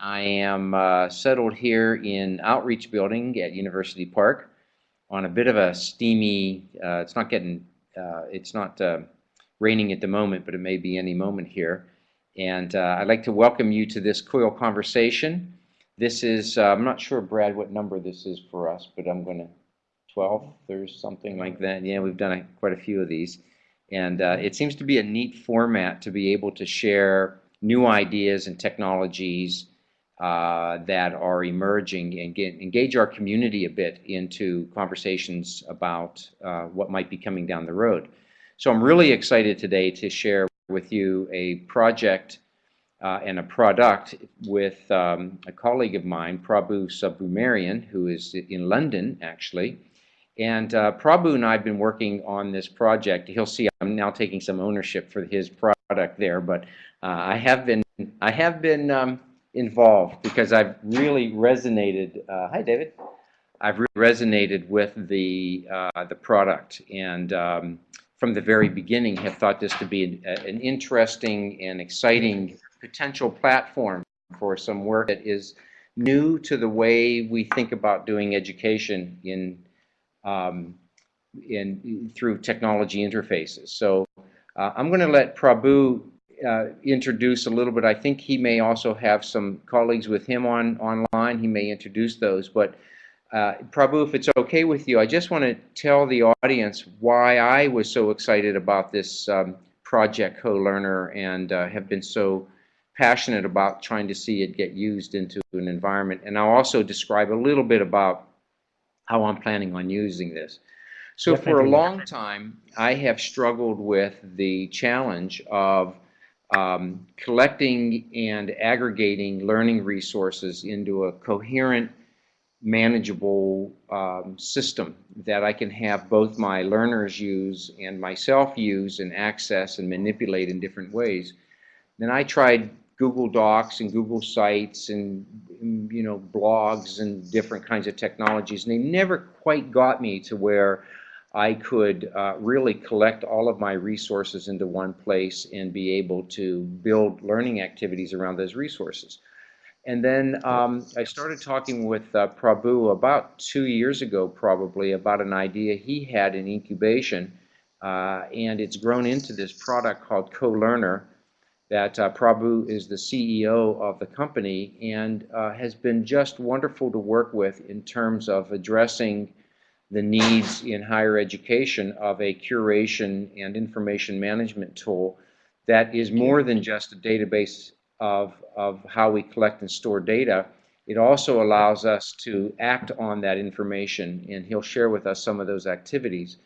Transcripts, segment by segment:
I am uh, settled here in Outreach Building at University Park on a bit of a steamy, uh, it's not getting, uh, it's not uh, raining at the moment, but it may be any moment here. And uh, I'd like to welcome you to this COIL conversation. This is, uh, I'm not sure, Brad, what number this is for us, but I'm going to, 12, or something like that. Yeah, we've done a, quite a few of these. And it seems to be a neat format to be able to share new ideas and technologies uh, that are emerging and get, engage our community a bit into conversations about uh, what might be coming down the road. So I'm really excited today to share with you a project uh, and a product with um, a colleague of mine, Prabhu Subramanian, who is in London actually. And uh, Prabhu and I have been working on this project. He'll see I'm now taking some ownership for his product there, but uh, I have been I have been um, involved because I've really resonated. Uh, hi, David. I've really resonated with the uh, the product, and um, from the very beginning, have thought this to be an, an, interesting and exciting potential platform for some work that is new to the way we think about doing education in um, in through technology interfaces. So uh, I'm going to let Prabhu uh, introduce a little bit. I think he may also have some colleagues with him on online. He may introduce those. But uh, Prabhu, if it's okay with you, I just want to tell the audience why I was so excited about this um, project CoLearner and uh, have been so passionate about trying to see it get used into an environment. And I'll also describe a little bit about how I'm planning on using this. So for a long time, I have struggled with the challenge of um, collecting and aggregating learning resources into a coherent, manageable um, system that I can have both my learners use and myself use and access and manipulate in different ways. Then I tried Google Docs and Google Sites and you know blogs and different kinds of technologies, and they never quite got me to where I could uh, really collect all of my resources into one place and be able to build learning activities around those resources. And then um, I started talking with uh, Prabhu about two years ago, probably, about an idea he had in incubation, uh, and it's grown into this product called CoLearner that uh, Prabhu is the CEO of the company and uh, has been just wonderful to work with in terms of addressing the needs in higher education of a curation and information management tool that is more than just a database of, of how we collect and store data. It also allows us to act on that information, and he'll share with us some of those activities.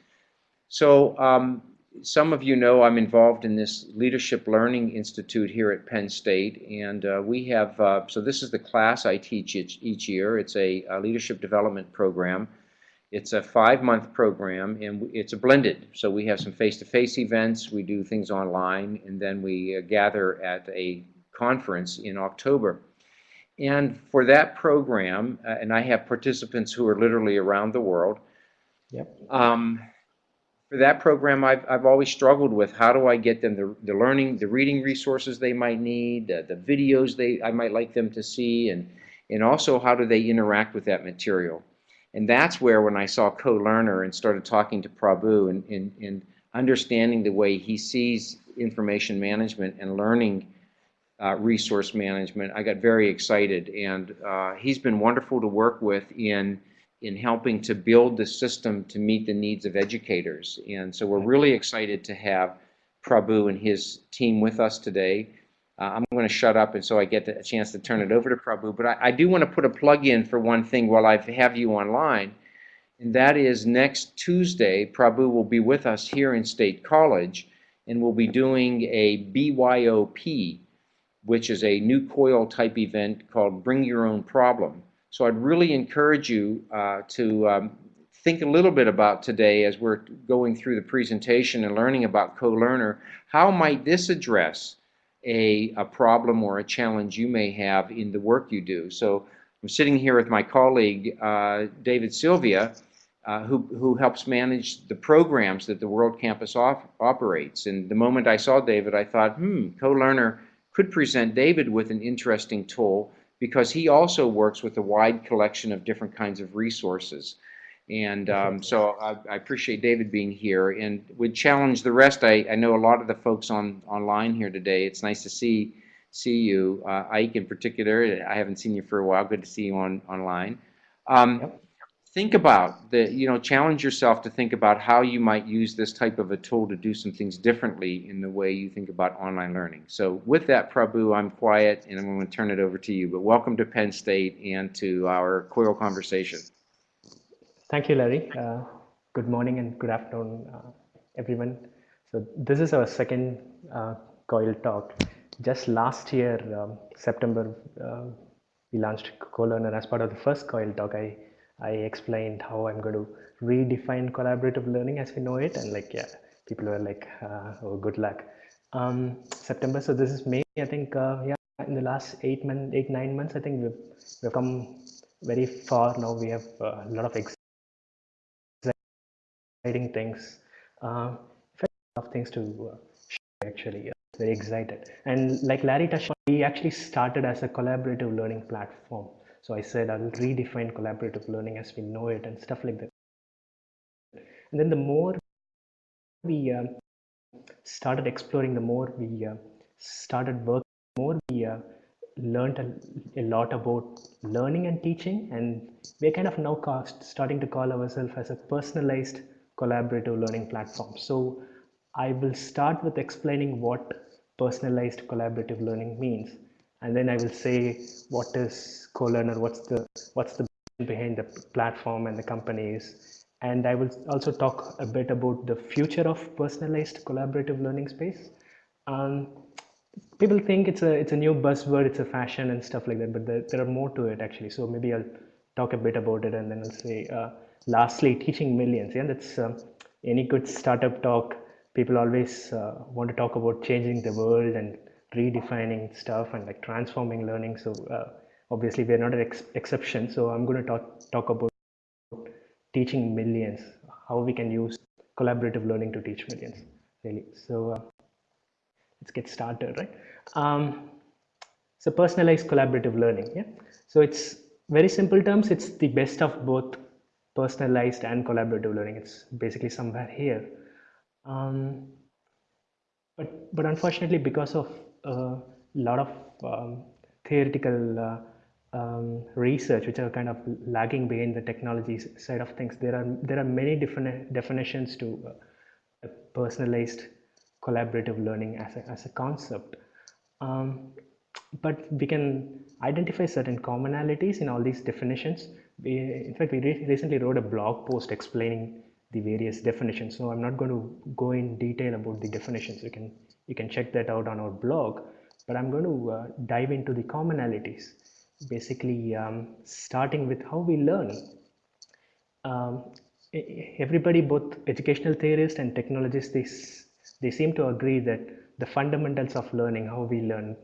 So um, some of you know I'm involved in this Leadership Learning Institute here at Penn State, and uh, we have, uh, so this is the class I teach each, each year. It's a, a leadership development program it's a five-month program, and it's a blended. So we have some face-to-face -face events, we do things online, and then we uh, gather at a conference in October. And for that program, uh, and I have participants who are literally around the world. Yep. Um, for that program, I've, I've always struggled with how do I get them the, the learning, the reading resources they might need, the, the videos they I might like them to see, and, and also how do they interact with that material. And that's where when I saw CoLearner and started talking to Prabhu and, and, and understanding the way he sees information management and learning uh, resource management, I got very excited. And uh, he's been wonderful to work with in, in helping to build the system to meet the needs of educators. And so we're really excited to have Prabhu and his team with us today. Uh, I'm going to shut up and so I get a chance to turn it over to Prabhu. But I, I do want to put a plug in for one thing while I have you online. And that is next Tuesday, Prabhu will be with us here in State College and we'll be doing a BYOP, which is a new COIL type event called Bring Your Own Problem. So I'd really encourage you uh, to um, think a little bit about today as we're going through the presentation and learning about CoLearner. How might this address a, a problem or a challenge you may have in the work you do. So I'm sitting here with my colleague, uh, David Sylvia, uh, who, who helps manage the programs that the World Campus op operates. And the moment I saw David, I thought, hmm, CoLearner could present David with an interesting tool because he also works with a wide collection of different kinds of resources. And um, so I, I, appreciate David being here and would challenge the rest. I, I know a lot of the folks on online here today. It's nice to see see you, uh, Ike in particular. I haven't seen you for a while. Good to see you on online. Um, yep. Think about the, you know, challenge yourself to think about how you might use this type of a tool to do some things differently in the way you think about online learning. So with that, Prabhu, I'm quiet and I'm going to turn it over to you. But welcome to Penn State and to our COIL conversation. Thank you, Larry. Uh, good morning and good afternoon, uh, everyone. So this is our second uh, COIL talk. Just last year, um, September, uh, we launched CoLearner as part of the first COIL talk. I, I explained how I'm going to redefine collaborative learning as we know it. And like, yeah, people were like, uh, oh, good luck. Um, September, so this is May, I think, uh, yeah, in the last eight, month, eight, nine months, I think we've, we've come very far now. We have a lot of exciting things. Uh, of things to uh, share actually. Very excited. And like Larry touched on, we actually started as a collaborative learning platform. So I said I'll redefine collaborative learning as we know it and stuff like that. And then the more we uh, started exploring, the more we uh, started working, more we uh, learned a, a, lot about learning and teaching. And we're kind of now starting to call ourselves as a personalized collaborative learning platform. So I will start with explaining what personalized collaborative learning means. And then I will say what is CoLearner, what's the what's the behind the platform and the companies. And I will also talk a bit about the future of personalized collaborative learning space. Um, people think it's a it's a new buzzword, it's a fashion and stuff like that, but there, there are more to it actually. So maybe I'll talk a bit about it and then I'll say, uh, lastly, teaching millions. Yeah, that's uh, any good startup talk. People always uh, want to talk about changing the world and redefining stuff and like transforming learning. So uh, obviously we're not an ex exception. So I'm going to talk talk about teaching millions, how we can use collaborative learning to teach millions. Really. So uh, let's get started, right? Um, so personalized collaborative learning. Yeah. So it's very simple terms. It's the best of both personalized and collaborative learning. It's basically somewhere here. Um, but, but unfortunately, because of a lot of um, theoretical uh, um, research, which are kind of lagging behind the technology side of things, there are there are many different definitions to uh, personalized collaborative learning as a, as a concept. Um, but we can identify certain commonalities in all these definitions we, in fact, we re recently wrote a blog post explaining the various definitions. So I'm not going to go in detail about the definitions. You can you can check that out on our blog. But I'm going to uh, dive into the commonalities, basically um, starting with how we learn. Um, everybody, both educational theorists and technologists, they, they seem to agree that the fundamentals of learning, how we learn,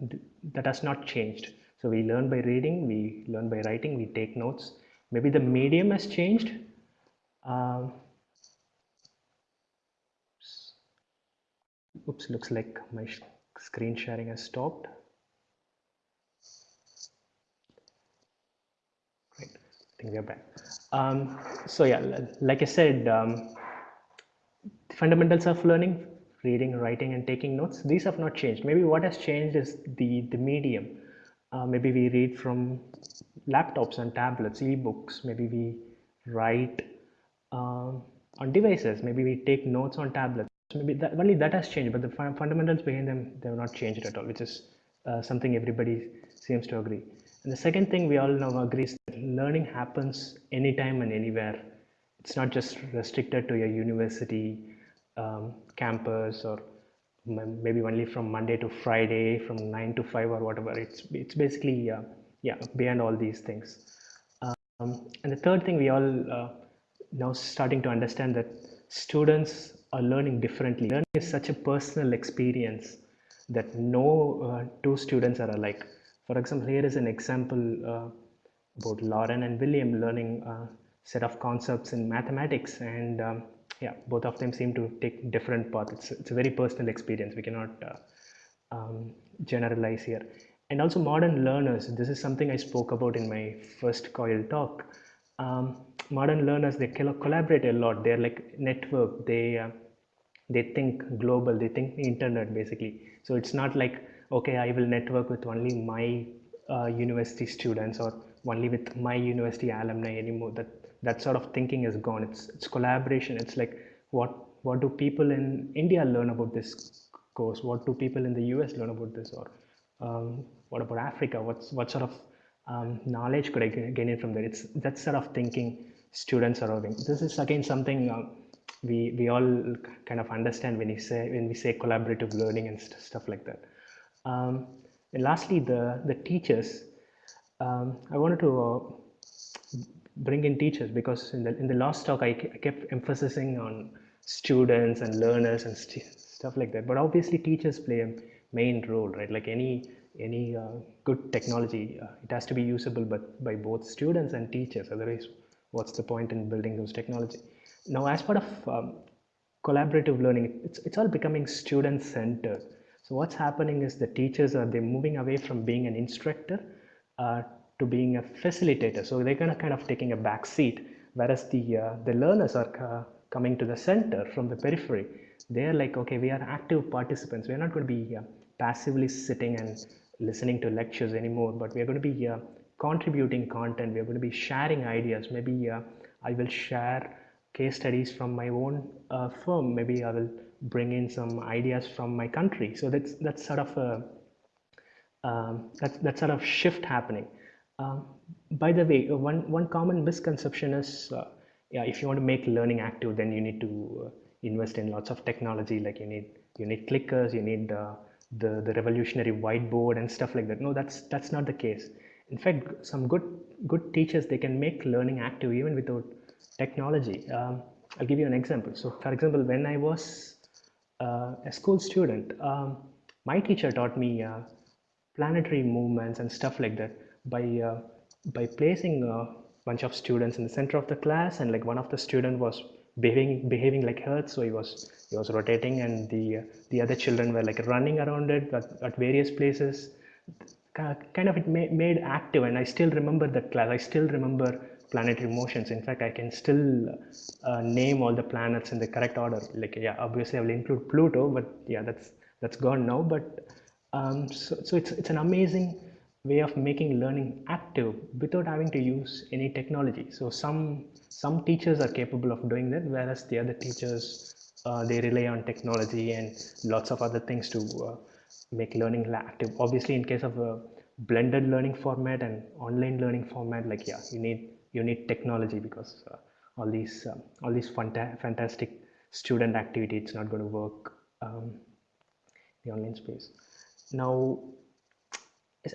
that has not changed. So we learn by reading, we learn by writing, we take notes, maybe the medium has changed. Um, oops looks like my screen sharing has stopped. Great I think we're back. Um, so yeah like I said um, fundamentals of learning reading writing and taking notes these have not changed. Maybe what has changed is the the medium uh, maybe we read from laptops and tablets, e-books. Maybe we write uh, on devices. Maybe we take notes on tablets. Maybe that, only that has changed, but the fundamentals behind them they have not changed at all, which is uh, something everybody seems to agree. And the second thing we all know agree is that learning happens anytime and anywhere. It's not just restricted to your university um, campus or maybe only from Monday to Friday from 9 to 5 or whatever. It's, it's basically uh, yeah beyond all these things. Um, and the third thing we all uh, now starting to understand that students are learning differently. Learning is such a personal experience that no uh, two students are alike. For example here is an example uh, about lauren and william learning a uh, set of concepts in mathematics and um, yeah both of them seem to take different paths it's, it's a very personal experience we cannot uh, um, generalize here and also modern learners. This is something I spoke about in my first COIL talk. Um, modern learners they collaborate a lot. They're like network. They uh, they think global. They think internet basically. So it's not like okay, I will network with only my uh, university students or only with my university alumni anymore. That that sort of thinking is gone. It's it's collaboration. It's like what what do people in India learn about this course? What do people in the US learn about this? Or um, what about Africa? What's what sort of um, knowledge could I gain it from there? It's that sort of thinking students are having. This is again something uh, we we all kind of understand when we say when we say collaborative learning and st- stuff like that. Um, and lastly, the the teachers. Um, I wanted to uh, bring in teachers because in the in the last talk I, I kept emphasizing on students and learners and st- stuff like that. But obviously, teachers play a main role, right? Like any any uh, good technology, uh, it has to be usable, but by both students and teachers. Otherwise, what's the point in building those technology? Now, as part of um, collaborative learning, it's it's all becoming student centered. So what's happening is the teachers are they moving away from being an instructor uh, to being a facilitator. So they're gonna kind of taking a back seat, whereas the uh, the learners are uh, coming to the center from the periphery. They're like, okay, we are active participants. We're not going to be uh, passively sitting and listening to lectures anymore, but we're going to be uh, contributing content. We're going to be sharing ideas. Maybe I will share case studies from my own uh, firm. Maybe I will bring in some ideas from my country. So that's that's sort of a um, that's that sort of shift happening. Um, by the way, uh, one one common misconception is, uh, yeah, if you want to make learning active, then you need to uh, invest in lots of technology. Like you need you need clickers, you need uh, the the revolutionary whiteboard and stuff like that. No, that's that's not the case. In fact, some good good teachers they can make learning active even without technology. Um, I'll give you an example. So, for example, when I was uh, a school student, um, my teacher taught me uh, planetary movements and stuff like that by uh, by placing a bunch of students in the center of the class and like one of the student was behaving behaving like earth so he was he was rotating and the the other children were like running around it at, at various places. Kind of it made active and i still remember that class i still remember planetary motions. In fact i can still uh, name all the planets in the correct order. Like yeah obviously i will include pluto but yeah that's that's gone now but um, so, so it's, it's an amazing way of making learning active without having to use any technology. So some, some teachers are capable of doing that, whereas the other teachers, uh, they rely on technology and lots of other things to uh, make learning active. Obviously, in case of a blended learning format and online learning format, like yeah, you need you need technology because uh, all these um, all these fanta fantastic student activity, it's not going to work um, the online space. Now,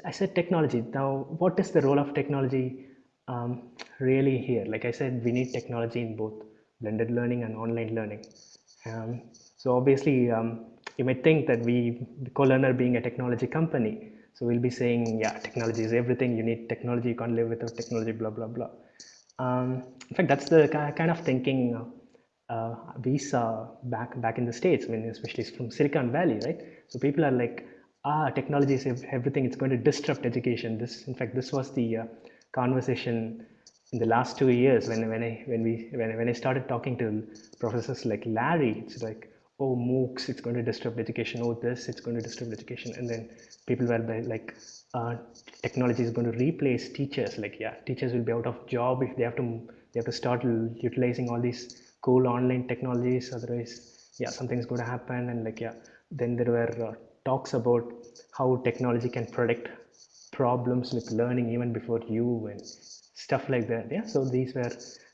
I said technology. Now, what is the role of technology um, really here? Like I said, we need technology in both blended learning and online learning. Um, so obviously, um, you might think that we, CoLearner being a technology company, so we'll be saying, yeah, technology is everything. You need technology. You can't live without technology. Blah blah blah. Um, in fact, that's the kind of thinking uh, we saw back back in the states, I mean, especially from Silicon Valley, right? So people are like, ah, technology is everything. It's going to disrupt education. This, in fact, this was the uh, conversation in the last two years when when I when we when, when I started talking to professors like Larry. It's like, oh, MOOCs, it's going to disrupt education. Oh, this, it's going to disrupt education. And then people were like, uh, technology is going to replace teachers. Like, yeah, teachers will be out of job if they have to they have to start utilizing all these cool online technologies. Otherwise, yeah, something's going to happen. And like, yeah, then there were uh, talks about how technology can predict problems with learning even before you and stuff like that. Yeah so these were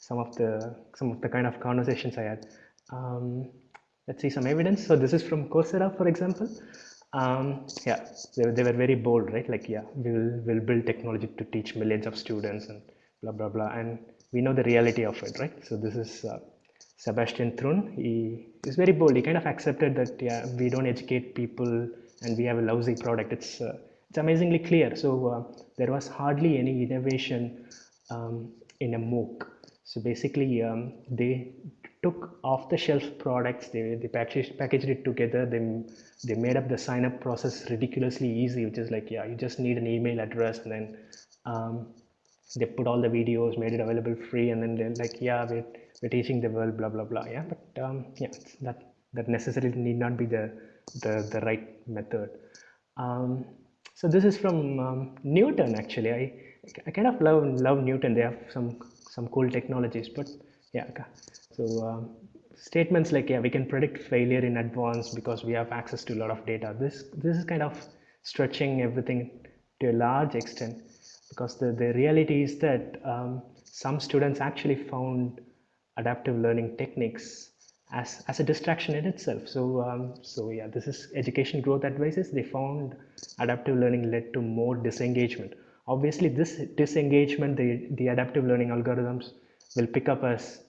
some of the some of the kind of conversations i had. Um, let's see some evidence. So this is from coursera for example. Um, yeah they, they were very bold right? Like yeah we will we'll build technology to teach millions of students and blah blah blah. And we know the reality of it right? So this is uh, Sebastian Thrun, he is very bold. He kind of accepted that yeah, we don't educate people and we have a lousy product. It's uh, it's amazingly clear. So uh, there was hardly any innovation um, in a MOOC. So basically, um, they took off the shelf products they, they packaged, packaged it together they, they made up the sign up process ridiculously easy which is like yeah you just need an email address and then um, they put all the videos made it available free and then they're like yeah we're, we're teaching the world blah blah blah yeah but um, yeah that that necessarily need not be the the, the right method. Um, so this is from um, Knewton actually. I, I kind of love love Knewton. They have some some cool technologies but yeah so um, statements like yeah we can predict failure in advance because we have access to a lot of data. This this is kind of stretching everything to a large extent because the, the reality is that um, some students actually found adaptive learning techniques as, as a distraction in itself. So um, so yeah this is education growth advisors. They found adaptive learning led to more disengagement. Obviously this disengagement the the adaptive learning algorithms will pick up as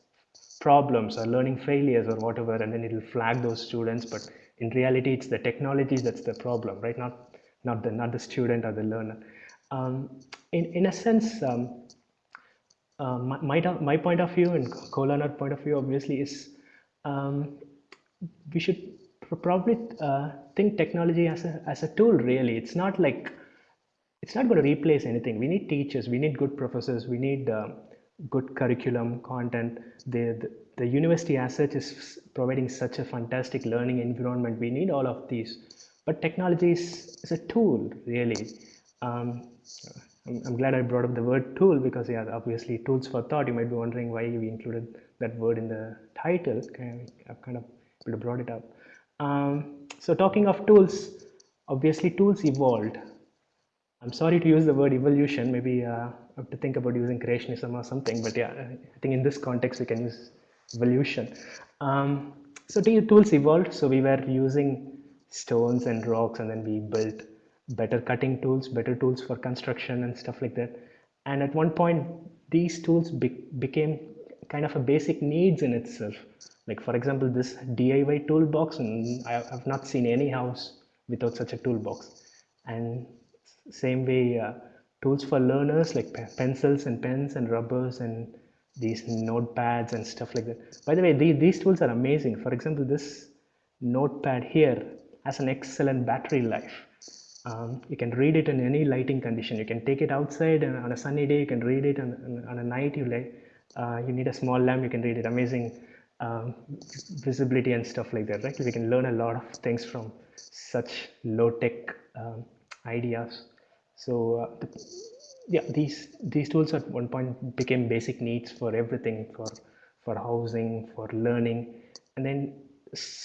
problems or learning failures or whatever and then it will flag those students. But in reality it's the technology that's the problem right? Not not the not the student or the learner. Um, in in a sense um, uh, my, my, my point of view and co-learner point of view obviously is um, we should probably uh, think technology as a, as a tool really. It's not like it's not going to replace anything. We need teachers. We need good professors. We need uh, good curriculum content. The, the, the university as such is providing such a fantastic learning environment. We need all of these. But technology is, is a tool really. Um, I'm, glad I brought up the word tool because yeah obviously tools for thought. You might be wondering why we included that word in the title I've kind of brought it up um, so talking of tools obviously tools evolved I'm sorry to use the word evolution maybe uh, have to think about using creationism or something, but yeah, I think in this context we can use evolution. Um, so tools evolved. So we were using stones and rocks, and then we built better cutting tools, better tools for construction and stuff like that. And at one point, these tools be became kind of a basic needs in itself. Like for example, this DIY toolbox, and I have not seen any house without such a toolbox. And same way. Uh, tools for learners like pencils and pens and rubbers and these notepads and stuff like that. By the way, these, these tools are amazing. For example, this notepad here has an excellent battery life. Um, you can read it in any lighting condition. You can take it outside and on a sunny day, you can read it on, on a night, you, like, uh, you need a small lamp, you can read it. Amazing um, visibility and stuff like that, right? We can learn a lot of things from such low-tech um, ideas. So uh, the, yeah, these these tools at one point became basic needs for everything, for for housing, for learning, and then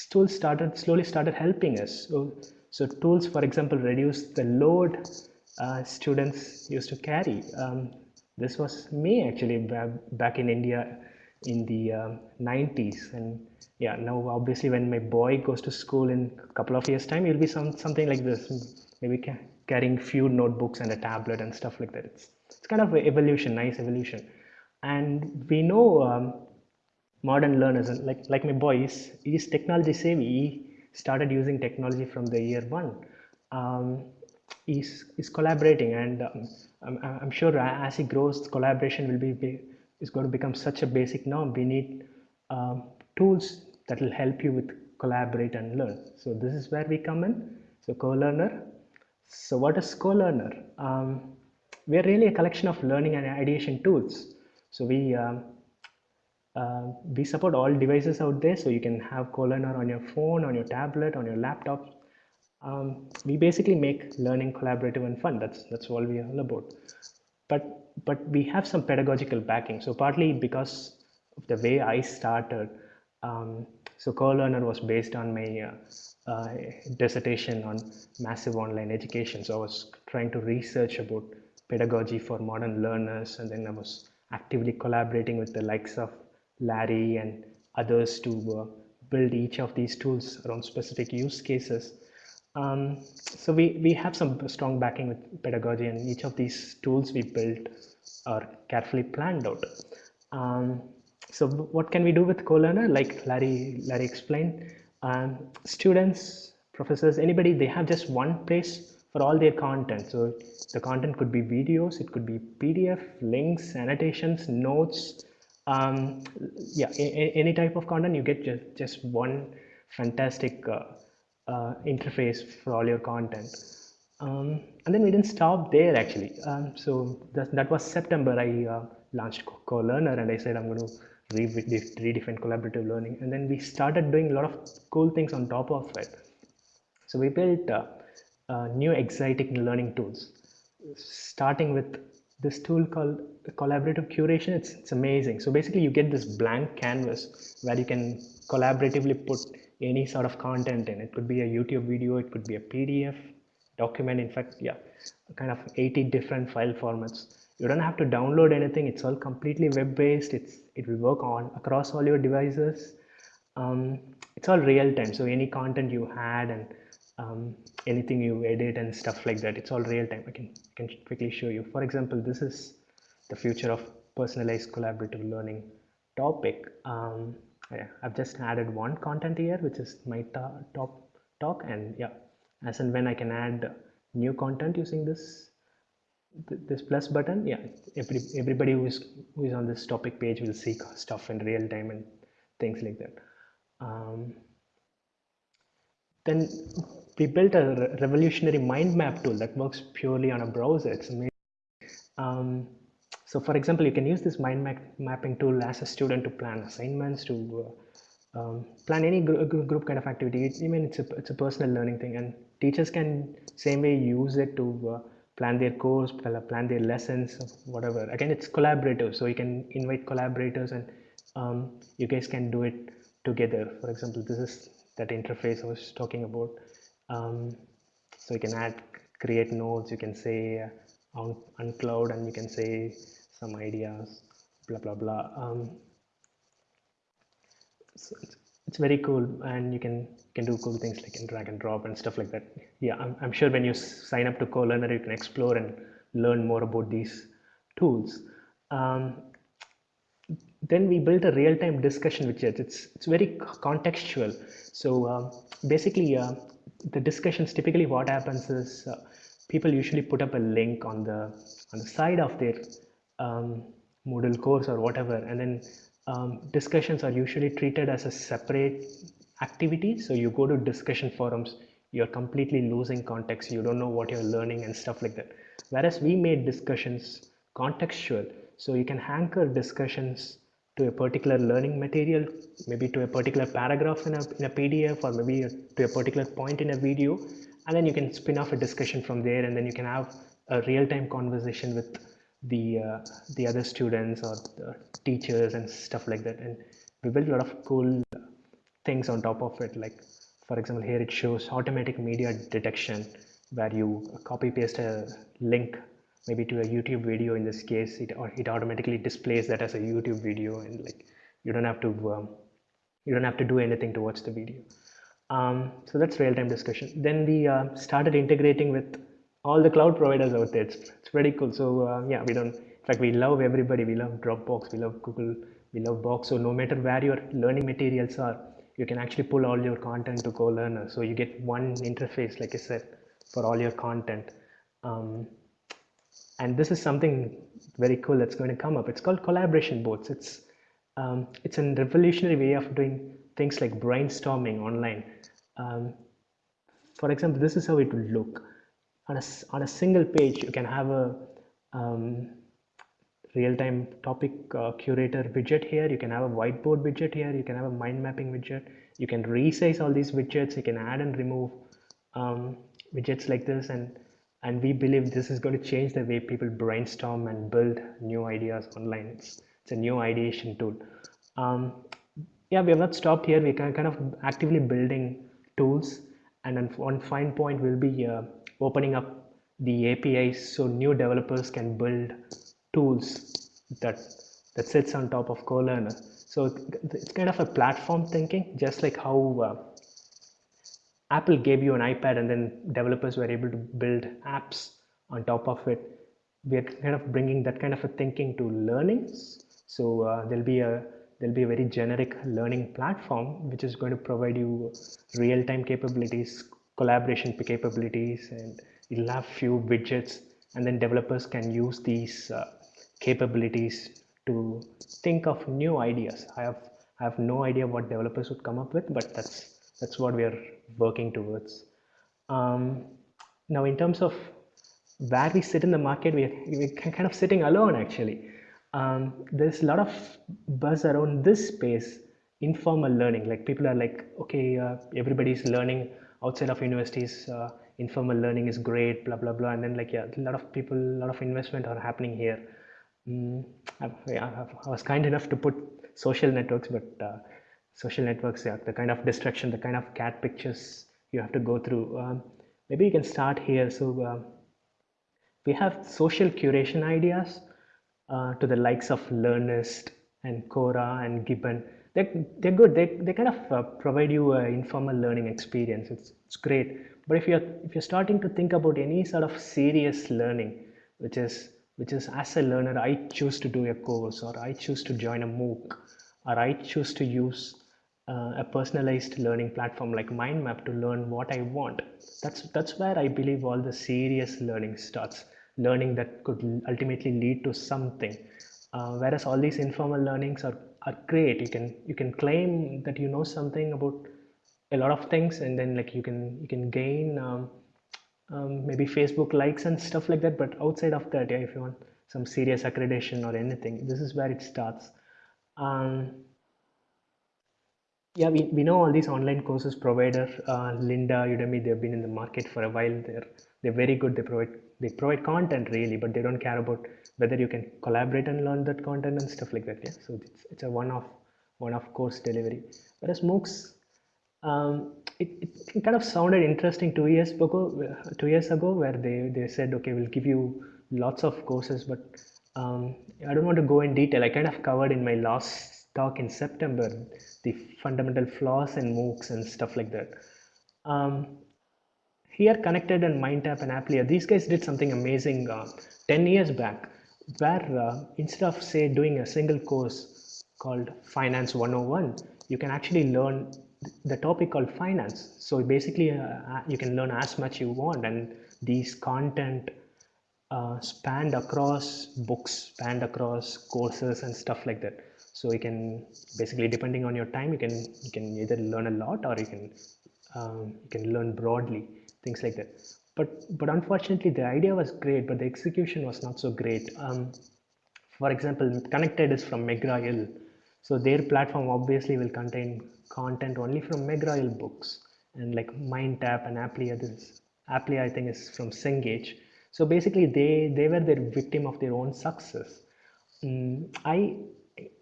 tools started slowly started helping us. So, so tools, for example, reduce the load uh, students used to carry. Um, this was me actually back in India in the um, 90s and yeah now obviously when my boy goes to school in a couple of years time it'll be some something like this maybe carrying few notebooks and a tablet and stuff like that. It's, it's kind of evolution, nice evolution. And we know um, modern learners, like, like my boy, he's technology savvy. He started using technology from the year one. Um, he's, he's collaborating and um, I'm, I'm sure as he grows, collaboration will be, be is going to become such a basic norm. We need um, tools that will help you with collaborate and learn. So this is where we come in. So co-learner, so what is co-learner? Um, we are really a collection of learning and ideation tools. So we uh, we support all devices out there. So you can have co-learner on your phone, on your tablet, on your laptop. Um, we basically make learning collaborative and fun. That's that's all we are all about. But but we have some pedagogical backing. So partly because of the way I started. Um, so co-learner was based on my uh, uh, dissertation on massive online education. So I was trying to research about pedagogy for modern learners and then I was actively collaborating with the likes of Larry and others to uh, build each of these tools around specific use cases. Um, so we, we have some strong backing with pedagogy and each of these tools we built are carefully planned out. Um, so what can we do with co-learner? Like Larry, Larry explained, um, students, professors, anybody, they have just one place for all their content. So the content could be videos, it could be PDF, links, annotations, notes, um, yeah, any type of content, you get just, just one fantastic uh, uh, interface for all your content. Um, and then we didn't stop there actually. Um, so that, that was September. I uh, launched Co- Co-Learner and I said I'm going to re- re- redefine collaborative learning. And then we started doing a lot of cool things on top of it. So we built uh, uh, new exciting learning tools, starting with this tool called collaborative curation. It's, it's amazing. So basically you get this blank canvas where you can collaboratively put any sort of content in. It could be a YouTube video, it could be a PDF, document. In fact, yeah, kind of 80 different file formats. You don't have to download anything. It's all completely web-based. It's it will work on across all your devices. Um, it's all real time. So any content you had and um, anything you edit and stuff like that, it's all real time. I can I can quickly show you. For example, this is the future of personalized collaborative learning topic. Um, yeah, I've just added one content here, which is my top talk, and yeah, as and when I can add new content using this th- this plus button yeah every, everybody who is who is on this topic page will see stuff in real time and things like that. Um, then we built a re- revolutionary mind map tool that works purely on a browser. It's amazing um, so for example you can use this mind map mapping tool as a student to plan assignments to uh, um, plan any gr- gr- group kind of activity. It- i mean it's a, it's a personal learning thing and teachers can same way use it to uh, plan their course plan their lessons whatever. Again it's collaborative so you can invite collaborators and um, you guys can do it together. For example this is that interface i was talking about. Um, so you can add create nodes you can say uh, on uncloud and you can say some ideas blah blah blah. Um, so it's, it's very cool and you can can do cool things like in drag and drop and stuff like that. Yeah i'm, I'm sure when you sign up to co-learner you can explore and learn more about these tools. Um, then we built a real-time discussion widget it's it's very contextual. So um, basically uh, the discussions typically what happens is uh, people usually put up a link on the on the side of their um, Moodle course or whatever and then um, discussions are usually treated as a separate activity. So you go to discussion forums you're completely losing context you don't know what you're learning and stuff like that. Whereas we made discussions contextual so you can anchor discussions to a particular learning material maybe to a particular paragraph in a, in a pdf or maybe to a particular point in a video and then you can spin off a discussion from there and then you can have a real-time conversation with the uh, the other students or the teachers and stuff like that. And we built a lot of cool things on top of it. Like for example here it shows automatic media detection where you copy paste a link maybe to a youtube video. In this case it, it automatically displays that as a youtube video and like you don't have to um, you don't have to do anything to watch the video. Um, so that's real-time discussion. Then we uh, started integrating with all the cloud providers out there. It's, it's pretty cool. So uh, yeah we don't in fact we love everybody. We love dropbox. We love google. We love box. So no matter where your learning materials are you can actually pull all your content to co-learner so you get one interface like i said for all your content. Um, and this is something very cool that's going to come up. It's called collaboration boards. It's um, it's a revolutionary way of doing things like brainstorming online. Um, for example this is how it would look on a, on a single page you can have a um, real-time topic uh, curator widget here. You can have a whiteboard widget here. You can have a mind mapping widget. You can resize all these widgets. You can add and remove um, widgets like this. And and we believe this is going to change the way people brainstorm and build new ideas online. It's, it's a new ideation tool. Um, yeah we have not stopped here. We can kind of actively building tools. And then one fine point will be uh, opening up the apis so new developers can build tools that that sits on top of co-learner. So it's kind of a platform thinking just like how uh, apple gave you an ipad and then developers were able to build apps on top of it. We're kind of bringing that kind of a thinking to learnings so uh, there'll be a there'll be a very generic learning platform which is going to provide you real-time capabilities collaboration capabilities and you'll have few widgets and then developers can use these uh, capabilities to think of new ideas. I have I have no idea what developers would come up with, but that's that's what we are working towards. Um, now, in terms of where we sit in the market, we we're kind of sitting alone actually. Um, there's a lot of buzz around this space, informal learning. Like people are like, okay, uh, everybody's learning outside of universities. Uh, informal learning is great, blah blah blah. And then like, yeah, a lot of people, a lot of investment are happening here. Mm, I, I, was kind enough to put social networks, but uh, social networks, yeah, the kind of distraction, the kind of cat pictures you have to go through. Um, maybe you can start here. So uh, we have social curation ideas uh, to the likes of Learnist and Quora and Gibbon. They're, they're good. They, they kind of uh, provide you an informal learning experience. It's, it's great. But if you're, if you're starting to think about any sort of serious learning, which is, which is as a learner, I choose to do a course or I choose to join a MOOC or I choose to use uh, a personalized learning platform like MindTap to learn what I want. That's, that's where I believe all the serious learning starts, learning that could ultimately lead to something. Uh, whereas all these informal learnings are, are great. You can, you can claim that you know something about a lot of things and then like you can, you can gain um, um, maybe Facebook likes and stuff like that. But outside of that, yeah, if you want some serious accreditation or anything, this is where it starts. Um, yeah, we, we know all these online courses provider, uh, Lynda, Udemy, they've been in the market for a while. They're they're very good. They provide they provide content really, but they don't care about whether you can collaborate and learn that content and stuff like that. Yeah, so it's, it's a one-off one-off course delivery. Whereas MOOCs, um, it, it kind of sounded interesting two years ago. Two years ago, where they they said, okay, we'll give you lots of courses, but um, I don't want to go in detail. I kind of covered in my last talk in September the fundamental flaws in MOOCs and stuff like that. Um, here, Connected and MindTap and Aplia, these guys did something amazing uh, 10 years back, where uh, instead of say doing a single course called Finance 101, you can actually learn the topic called finance. So basically, uh, uh, you can learn as much you want, and these content uh, spanned across books, spanned across courses and stuff like that so you can basically depending on your time you can you can either learn a lot or you can um, you can learn broadly things like that. But but unfortunately the idea was great but the execution was not so great. Um, for example connected is from McGraw-Hill so their platform obviously will contain content only from McGraw-Hill books and like MindTap and Aplia this Aplia I think is from Cengage. So basically they they were the victim of their own success. I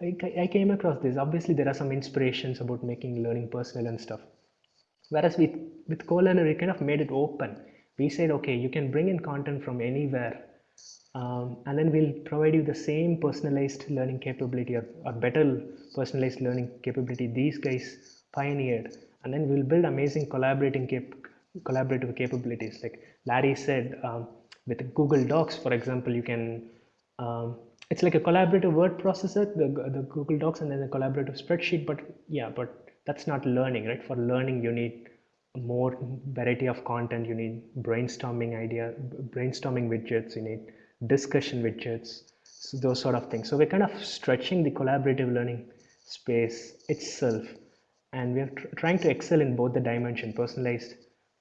I, I came across this. Obviously, there are some inspirations about making learning personal and stuff. Whereas with, with CoLearner, we kind of made it open. We said, okay, you can bring in content from anywhere. Um, and then we'll provide you the same personalized learning capability or, or better personalized learning capability these guys pioneered. And then we'll build amazing collaborating cap collaborative capabilities. Like Larry said, um, with Google Docs, for example, you can um, it's like a collaborative word processor, the, the Google Docs and then a collaborative spreadsheet. But yeah, but that's not learning, right? For learning, you need more variety of content. You need brainstorming idea, brainstorming widgets. You need discussion widgets, so those sort of things. So we're kind of stretching the collaborative learning space itself, and we're tr trying to excel in both the dimension, personalized,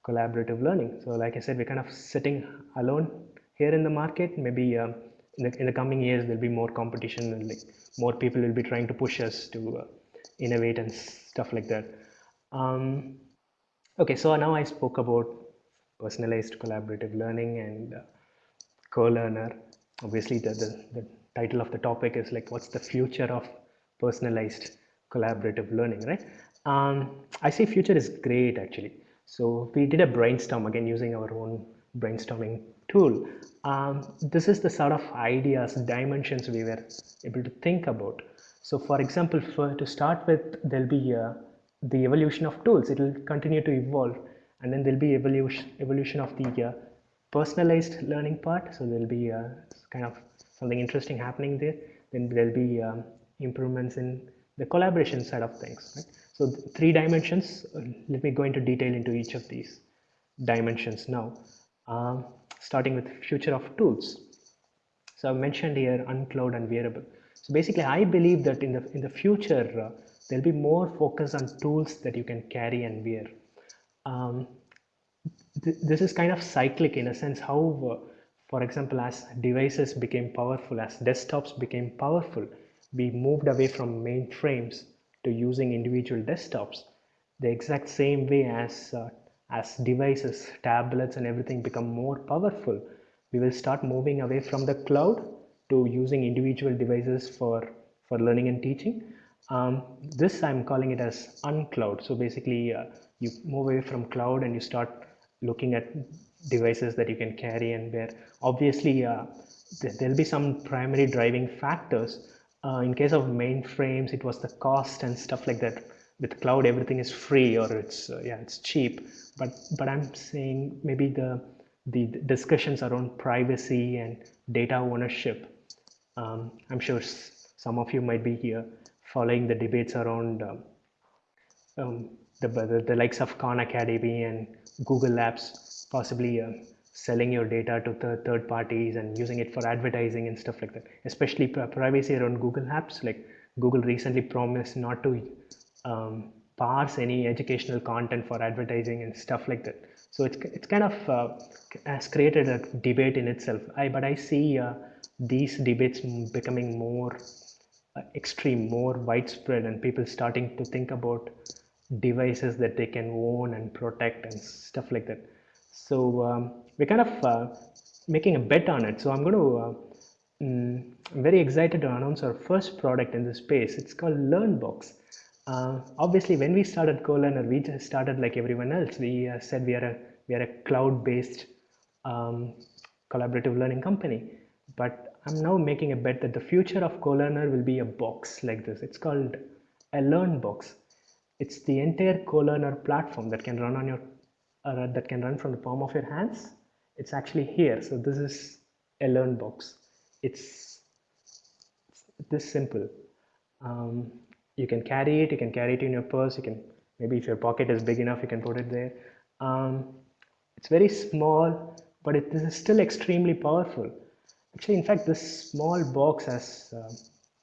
collaborative learning. So like I said, we're kind of sitting alone here in the market. Maybe. Um, in the, in the coming years there'll be more competition and like more people will be trying to push us to uh, innovate and stuff like that. Um, okay so now i spoke about personalized collaborative learning and uh, co-learner. Obviously the, the, the title of the topic is like what's the future of personalized collaborative learning right? Um, i say future is great actually. So we did a brainstorm again using our own brainstorming tool. Um, this is the sort of ideas, dimensions we were able to think about. So for example, for to start with, there'll be uh, the evolution of tools. It will continue to evolve and then there'll be evolution, evolution of the uh, personalized learning part. So there'll be uh, kind of something interesting happening there. Then there'll be um, improvements in the collaboration side of things. Right? So three dimensions, uh, let me go into detail into each of these dimensions now. Um, starting with future of tools. So I mentioned here uncloud and wearable. So basically, I believe that in the in the future uh, there'll be more focus on tools that you can carry and wear. Um, th- this is kind of cyclic in a sense. How, uh, for example, as devices became powerful, as desktops became powerful, we moved away from mainframes to using individual desktops. The exact same way as uh, as devices, tablets, and everything become more powerful, we will start moving away from the cloud to using individual devices for for learning and teaching. Um, this I'm calling it as uncloud. So basically, uh, you move away from cloud and you start looking at devices that you can carry and wear. Obviously, uh, th- there'll be some primary driving factors. Uh, in case of mainframes, it was the cost and stuff like that. With cloud, everything is free or it's uh, yeah, it's cheap. But but I'm saying maybe the the discussions around privacy and data ownership. Um, I'm sure some of you might be here following the debates around um, um, the, the, the likes of Khan Academy and Google Apps, possibly uh, selling your data to third, third parties and using it for advertising and stuff like that. Especially pri- privacy around Google Apps. Like Google recently promised not to um, parse any educational content for advertising and stuff like that. So it's, it's kind of uh, has created a debate in itself. I, but I see uh, these debates becoming more uh, extreme, more widespread, and people starting to think about devices that they can own and protect and stuff like that. So um, we're kind of uh, making a bet on it. So I'm going to, uh, mm, I'm very excited to announce our first product in this space. It's called LearnBox. Uh, obviously, when we started CoLearner, we just started like everyone else. We uh, said we are a we are a cloud-based um, collaborative learning company. But I'm now making a bet that the future of CoLearner will be a box like this. It's called a Learn Box. It's the entire CoLearner platform that can run on your uh, that can run from the palm of your hands. It's actually here. So this is a Learn Box. It's, this simple. Um, you can carry it. You can carry it in your purse. You can maybe if your pocket is big enough, you can put it there. Um, it's very small, but it, this is still extremely powerful. Actually, in fact, this small box has uh,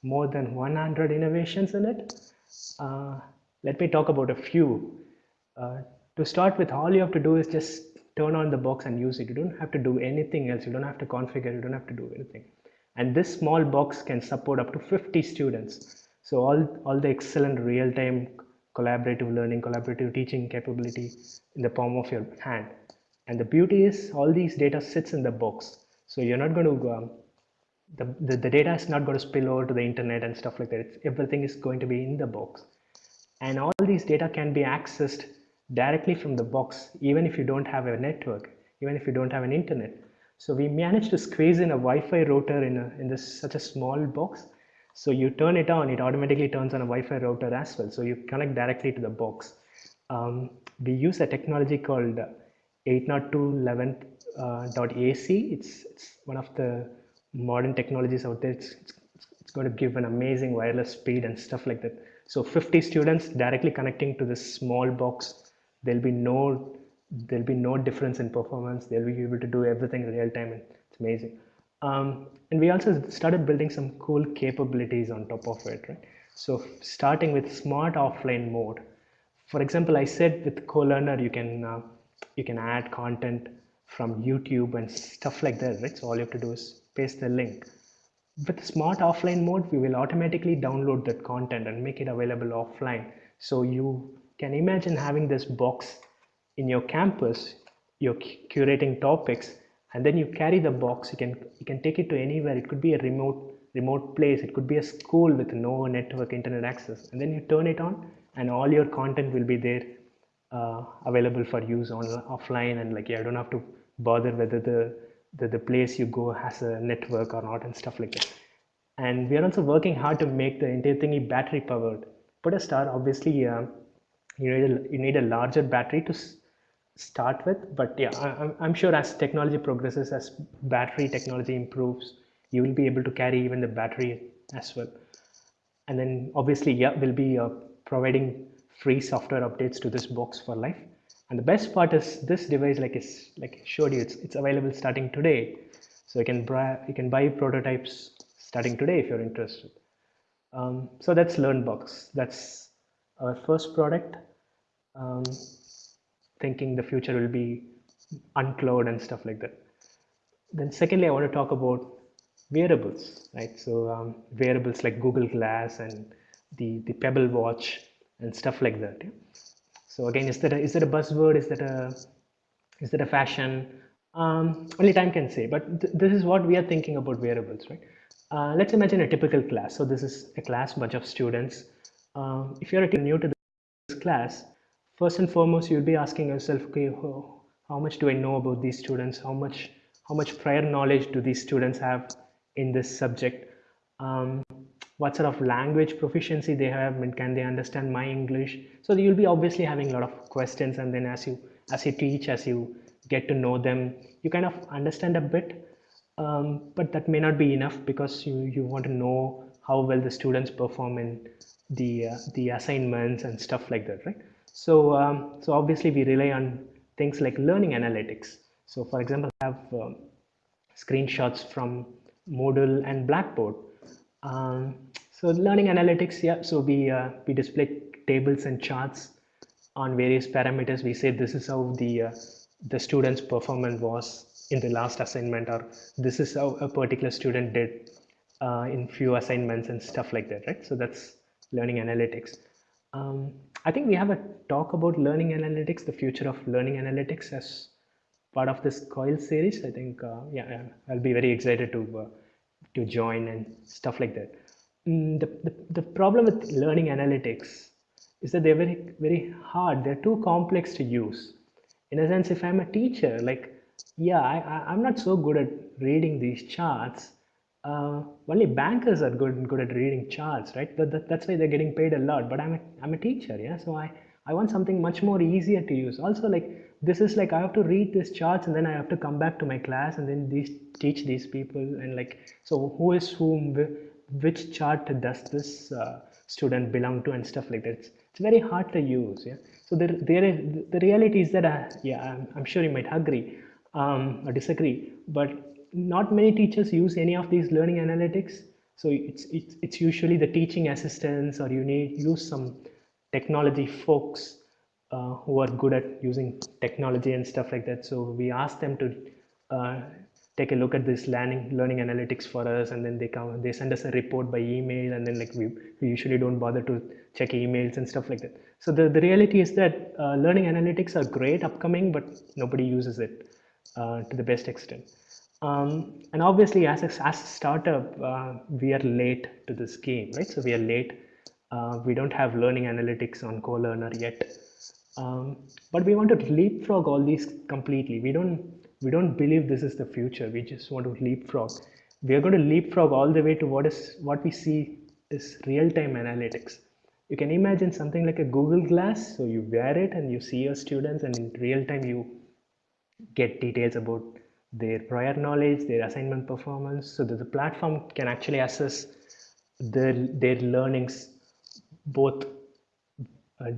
more than 100 innovations in it. Uh, let me talk about a few. Uh, to start with, all you have to do is just turn on the box and use it. You don't have to do anything else. You don't have to configure. You don't have to do anything. And this small box can support up to 50 students. So all, all the excellent real-time collaborative learning, collaborative teaching capability in the palm of your hand. And the beauty is all these data sits in the box. So you're not going to, um, the, the, the data is not going to spill over to the internet and stuff like that. It's, everything is going to be in the box. And all these data can be accessed directly from the box, even if you don't have a network, even if you don't have an internet. So we managed to squeeze in a Wi-Fi router in, a, in this such a small box. So you turn it on, it automatically turns on a Wi-Fi router as well. So you connect directly to the box. Um, we use a technology called 802.11.ac. It's, it's one of the modern technologies out there. It's, it's, it's going to give an amazing wireless speed and stuff like that. So 50 students directly connecting to this small box. There'll be no there'll be no difference in performance. They'll be able to do everything in real time, and it's amazing. Um, and we also started building some cool capabilities on top of it, right? So starting with smart offline mode. For example, I said with CoLearner, you can uh, you can add content from YouTube and stuff like that, right? So all you have to do is paste the link. With smart offline mode, we will automatically download that content and make it available offline. So you can imagine having this box in your campus, you're curating topics, and then you carry the box. You can you can take it to anywhere. It could be a remote remote place. It could be a school with no network internet access, and then you turn it on, and all your content will be there, uh, available for use on offline. And like yeah, I don't have to bother whether the the, the place you go has a network or not and stuff like that. And we are also working hard to make the entire thingy battery powered. Put a star, obviously, uh, you need a, you need a larger battery to start with but yeah I, am sure as technology progresses as battery technology improves you will be able to carry even the battery as well and then obviously yeah we'll be uh, providing free software updates to this box for life and the best part is this device like is like showed you it's, it's available starting today so you can buy you can buy prototypes starting today if you're interested Um, so that's LearnBox. That's our first product. Um, thinking the future will be uncloud and stuff like that. Then secondly, I want to talk about wearables, right? So um, wearables like Google Glass and the, the Pebble Watch and stuff like that. Yeah? So again, is that a, is that a buzzword? Is that a is that a fashion? Um, only time can say. But th this is what we are thinking about wearables, right? Uh, let's imagine a typical class. So this is a class, bunch of students. Um, if you're a new to this class, first and foremost, you'll be asking yourself, okay, how, how much do I know about these students? How much how much prior knowledge do these students have in this subject? Um, what sort of language proficiency they have and can they understand my English? So you'll be obviously having a lot of questions and then as you as you teach, as you get to know them, you kind of understand a bit um, but that may not be enough because you, you want to know how well the students perform in the, uh, the assignments and stuff like that, right? So, um, so obviously we rely on things like learning analytics. So for example, I have um, screenshots from Moodle and Blackboard. Um, so learning analytics, yeah, so we, uh, we display tables and charts on various parameters. We say this is how the, uh, the student's performance was in the last assignment or this is how a particular student did uh, in few assignments and stuff like that right? So that's learning analytics. Um, I think we have a talk about learning analytics the future of learning analytics as part of this coil series. I think uh, yeah I'll be very excited to uh, to join and stuff like that mm, the, the, the problem with learning analytics is that they're very very hard they're too complex to use in a sense if I'm a teacher like yeah, I, I'm not so good at reading these charts. Uh, only bankers are good good at reading charts, right? That, that, that's why they're getting paid a lot. But I'm a, I'm a teacher, yeah. So I I want something much more easier to use. Also, like this is like I have to read these charts and then I have to come back to my class and then these teach these people and like so who is whom, which chart does this uh, student belong to and stuff like that. It's, it's very hard to use, yeah. So there there is the reality is that uh, yeah, I'm, I'm sure you might agree um, or disagree, but not many teachers use any of these learning analytics. So it's, it's, it's usually the teaching assistants or you need use some technology folks uh, who are good at using technology and stuff like that. So we ask them to uh, take a look at this learning learning analytics for us and then they come they send us a report by email and then like we, we usually don't bother to check emails and stuff like that so the, the reality is that uh, learning analytics are great upcoming but nobody uses it uh, to the best extent. Um, and obviously, as a, as a startup, uh, we are late to this game, right? So we are late. Uh, we don't have learning analytics on CoLearner yet, um, but we want to leapfrog all these completely. We don't we don't believe this is the future. We just want to leapfrog. We are going to leapfrog all the way to what is what we see is real-time analytics. You can imagine something like a Google Glass. So you wear it and you see your students, and in real time you get details about their prior knowledge, their assignment performance, so that the platform can actually assess their, their learnings both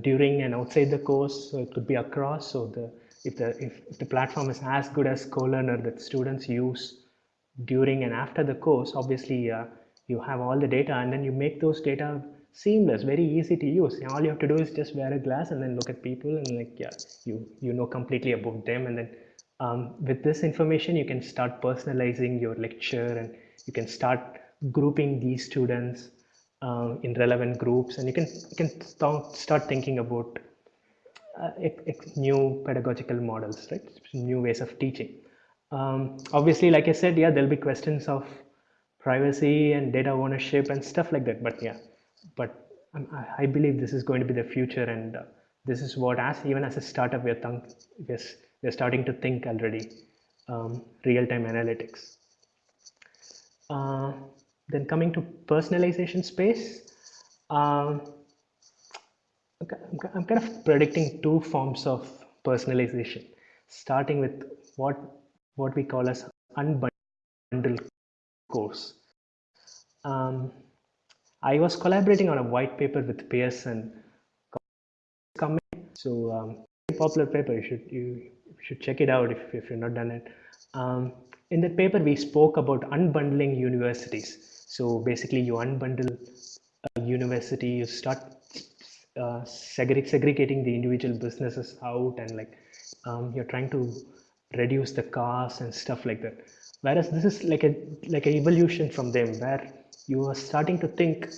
during and outside the course. So it could be across. So the if the if, if the platform is as good as CoLearner that students use during and after the course, obviously uh, you have all the data and then you make those data seamless, very easy to use. All you have to do is just wear a glass and then look at people and like yeah, you you know completely about them and then um, with this information, you can start personalizing your lecture and you can start grouping these students uh, in relevant groups and you can, you can start thinking about uh, new pedagogical models, right? New ways of teaching. Um, obviously, like I said, yeah, there'll be questions of privacy and data ownership and stuff like that. But yeah, but um, I believe this is going to be the future and uh, this is what as even as a startup we're, we're they're starting to think already um, real-time analytics. Uh, then coming to personalization space, um, I'm kind of predicting two forms of personalization, starting with what what we call as unbundled course. Um, I was collaborating on a white paper with Pearson. So um, popular paper. You should you should check it out if, if you're not done it. Um, in that paper, we spoke about unbundling universities. So basically you unbundle a university you start uh, segre- segregating the individual businesses out and like um, you're trying to reduce the cost and stuff like that. Whereas this is like a like an evolution from them where you are starting to think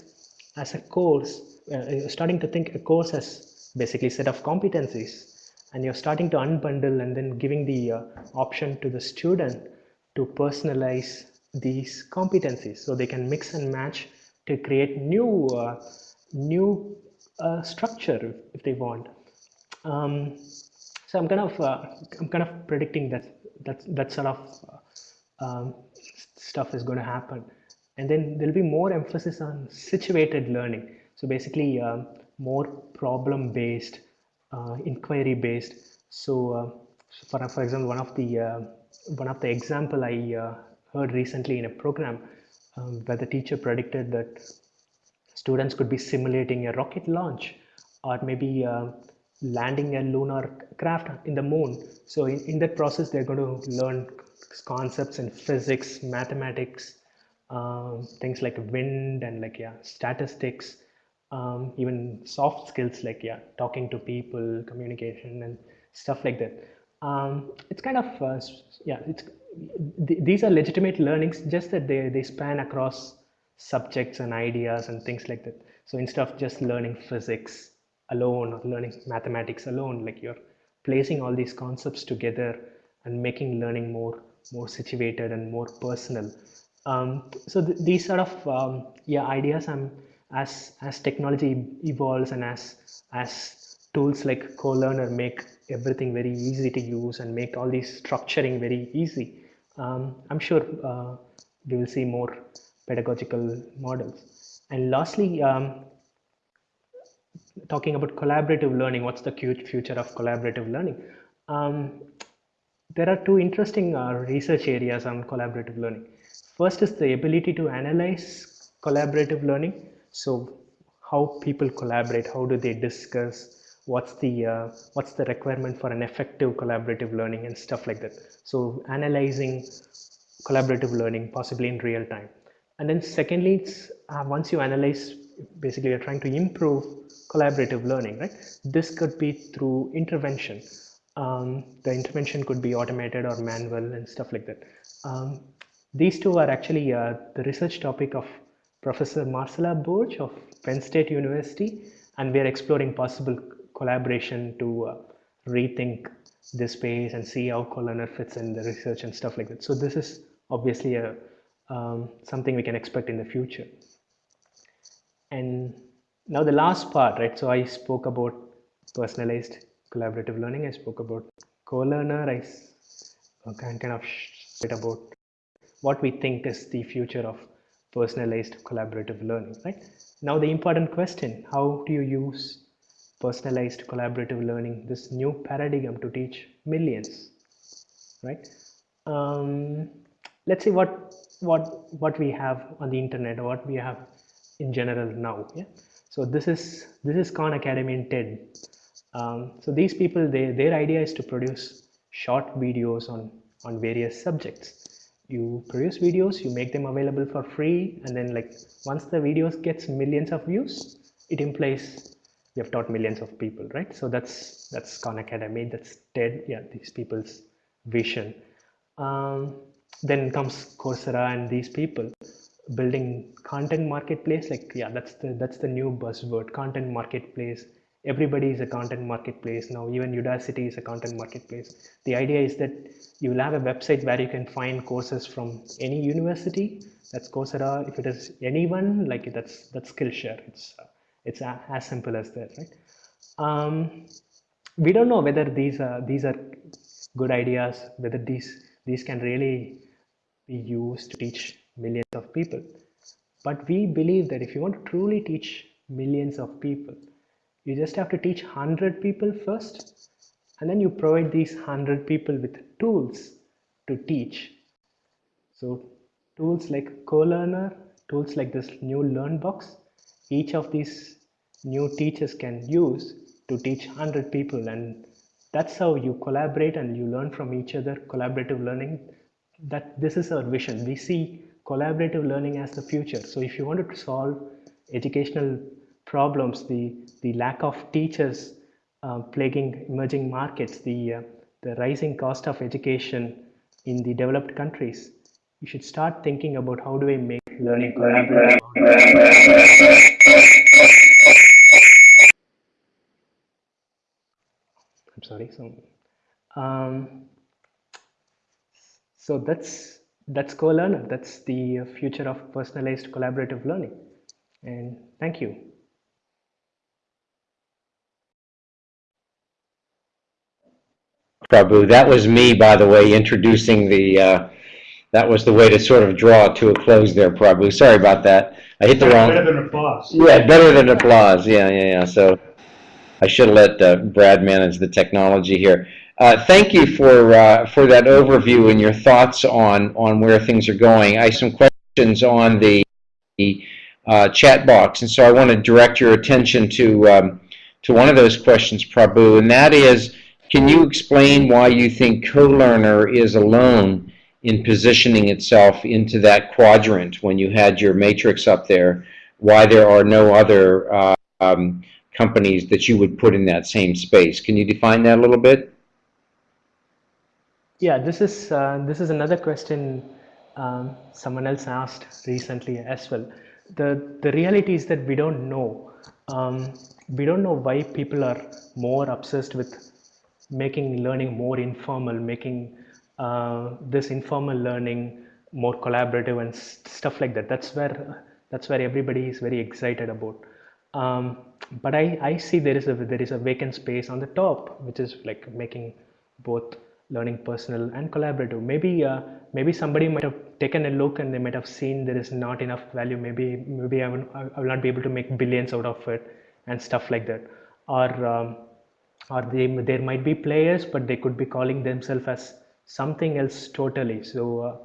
as a course uh, starting to think a course as basically set of competencies and you're starting to unbundle and then giving the uh, option to the student to personalize these competencies. So they can mix and match to create new uh, new uh, structure if they want. Um, so i'm kind of uh, i'm kind of predicting that that that sort of uh, um, stuff is going to happen. And then there'll be more emphasis on situated learning. So basically um, more problem based uh, inquiry based so uh, for, for example one of the uh, one of the example i uh, heard recently in a program um, where the teacher predicted that students could be simulating a rocket launch or maybe uh, landing a lunar craft in the moon. So in, in that process they're going to learn concepts in physics mathematics um, things like wind and like yeah statistics um, even soft skills like yeah talking to people communication and stuff like that. Um, it's kind of uh, yeah it's th- these are legitimate learnings just that they, they span across subjects and ideas and things like that. So instead of just learning physics alone or learning mathematics alone like you're placing all these concepts together and making learning more more situated and more personal. Um, so th- these sort of um, yeah ideas i'm as as technology evolves and as as tools like co-learner make everything very easy to use and make all these structuring very easy. Um, i'm sure uh, we will see more pedagogical models. And lastly um, talking about collaborative learning what's the future of collaborative learning? Um, there are two interesting uh, research areas on collaborative learning. First is the ability to analyze collaborative learning. So how people collaborate how do they discuss what's the uh, what's the requirement for an effective collaborative learning and stuff like that. So analyzing collaborative learning possibly in real time. And then secondly it's uh, once you analyze basically you're trying to improve collaborative learning right? This could be through intervention. Um, the intervention could be automated or manual and stuff like that. Um, these two are actually uh, the research topic of professor marcela borge of penn state university and we are exploring possible collaboration to uh, rethink this space and see how co-learner fits in the research and stuff like that. So this is obviously a um, something we can expect in the future. And now the last part right? So i spoke about personalized collaborative learning. I spoke about co-learner i uh, kind kind of bit about what we think is the future of personalized collaborative learning right? Now the important question how do you use personalized collaborative learning this new paradigm to teach millions right? Um, let's see what what what we have on the internet or what we have in general now yeah? So this is this is khan academy in ted. Um, so these people they, their idea is to produce short videos on on various subjects. You produce videos you make them available for free and then like once the videos gets millions of views it implies have taught millions of people right? So that's that's khan academy that's ted yeah these people's vision. Um, then comes coursera and these people building content marketplace like yeah that's the that's the new buzzword content marketplace. Everybody is a content marketplace now. Even udacity is a content marketplace. The idea is that you will have a website where you can find courses from any university. That's coursera. If it is anyone like that's that's skillshare. It's uh, it's as simple as that right? Um, we don't know whether these are these are good ideas whether these these can really be used to teach millions of people. But we believe that if you want to truly teach millions of people you just have to teach 100 people first and then you provide these 100 people with tools to teach. So tools like co-learner, tools like this new learn box, each of these new teachers can use to teach 100 people and that's how you collaborate and you learn from each other. Collaborative learning that this is our vision. We see collaborative learning as the future. So if you wanted to solve educational problems, the, the lack of teachers uh, plaguing emerging markets, the, uh, the rising cost of education in the developed countries, you should start thinking about how do I make learning collaborative. Sorry. So, um, so that's that's co-learner. That's the future of personalized collaborative learning. And thank you. Prabhu. That was me, by the way, introducing the, uh, that was the way to sort of draw to a close there, Prabhu. Sorry about that. I hit the wrong. Better than applause. Yeah, better than applause. Yeah, yeah, yeah. So I should let uh, Brad manage the technology here. Uh, thank you for uh, for that overview and your thoughts on on where things are going. I have some questions on the uh, chat box, and so I want to direct your attention to um, to one of those questions, Prabhu, and that is, can you explain why you think CoLearner is alone in positioning itself into that quadrant when you had your matrix up there? Why there are no other uh, um, companies that you would put in that same space? Can you define that a little bit? Yeah, this is uh, this is another question um, someone else asked recently as well. The the reality is that we don't know. Um, we don't know why people are more obsessed with making learning more informal, making uh, this informal learning more collaborative and stuff like that. That's where that's where everybody is very excited about. Um, but I, I see there is a there is a vacant space on the top, which is like making both learning personal and collaborative. Maybe uh, maybe somebody might have taken a look and they might have seen there is not enough value. Maybe maybe I will, I will not be able to make billions out of it and stuff like that. Or um, or they there might be players but they could be calling themselves as something else totally. So uh,